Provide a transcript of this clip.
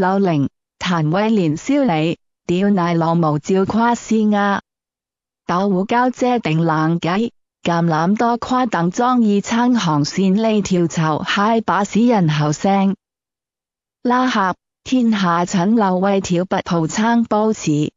柳玲谭威廉烧你屌奶浪毛照夸斯啊。豆胡交姐定冷计橄榄多夸等装意撑航线呢条绸嗨把屎人后声。拉合天下诊漏为挑拔蒲撑煲似